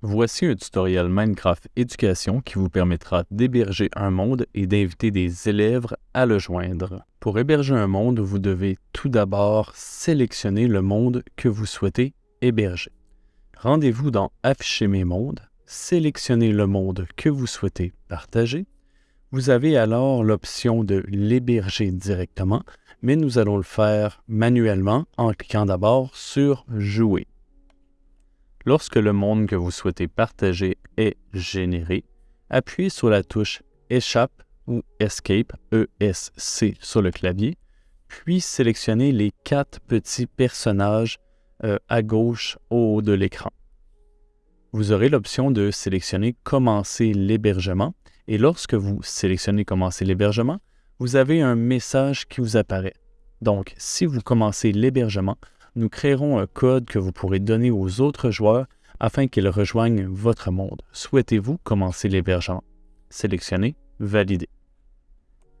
Voici un tutoriel Minecraft Éducation qui vous permettra d'héberger un monde et d'inviter des élèves à le joindre. Pour héberger un monde, vous devez tout d'abord sélectionner le monde que vous souhaitez héberger. Rendez-vous dans Afficher mes mondes, sélectionnez le monde que vous souhaitez partager. Vous avez alors l'option de l'héberger directement, mais nous allons le faire manuellement en cliquant d'abord sur Jouer. Lorsque le monde que vous souhaitez partager est généré, appuyez sur la touche Échappe ou Escape, ESC sur le clavier, puis sélectionnez les quatre petits personnages euh, à gauche au haut de l'écran. Vous aurez l'option de sélectionner Commencer l'hébergement et lorsque vous sélectionnez Commencer l'hébergement, vous avez un message qui vous apparaît. Donc, si vous commencez l'hébergement, nous créerons un code que vous pourrez donner aux autres joueurs afin qu'ils rejoignent votre monde. Souhaitez-vous commencer l'hébergement? Sélectionnez Valider.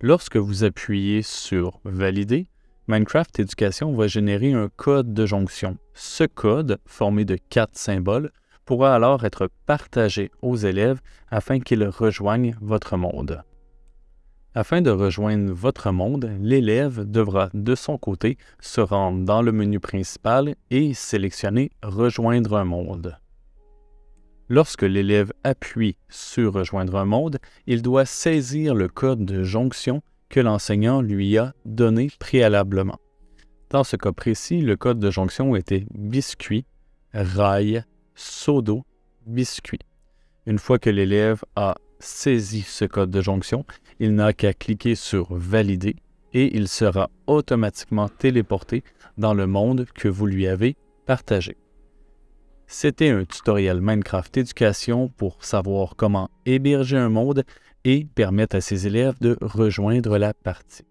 Lorsque vous appuyez sur Valider, Minecraft Éducation va générer un code de jonction. Ce code, formé de quatre symboles, pourra alors être partagé aux élèves afin qu'ils rejoignent votre monde. Afin de rejoindre votre monde, l'élève devra de son côté se rendre dans le menu principal et sélectionner Rejoindre un monde. Lorsque l'élève appuie sur Rejoindre un monde, il doit saisir le code de jonction que l'enseignant lui a donné préalablement. Dans ce cas précis, le code de jonction était biscuit, rail, sodo, biscuit. Une fois que l'élève a saisit ce code de jonction, il n'a qu'à cliquer sur Valider et il sera automatiquement téléporté dans le monde que vous lui avez partagé. C'était un tutoriel Minecraft éducation pour savoir comment héberger un monde et permettre à ses élèves de rejoindre la partie.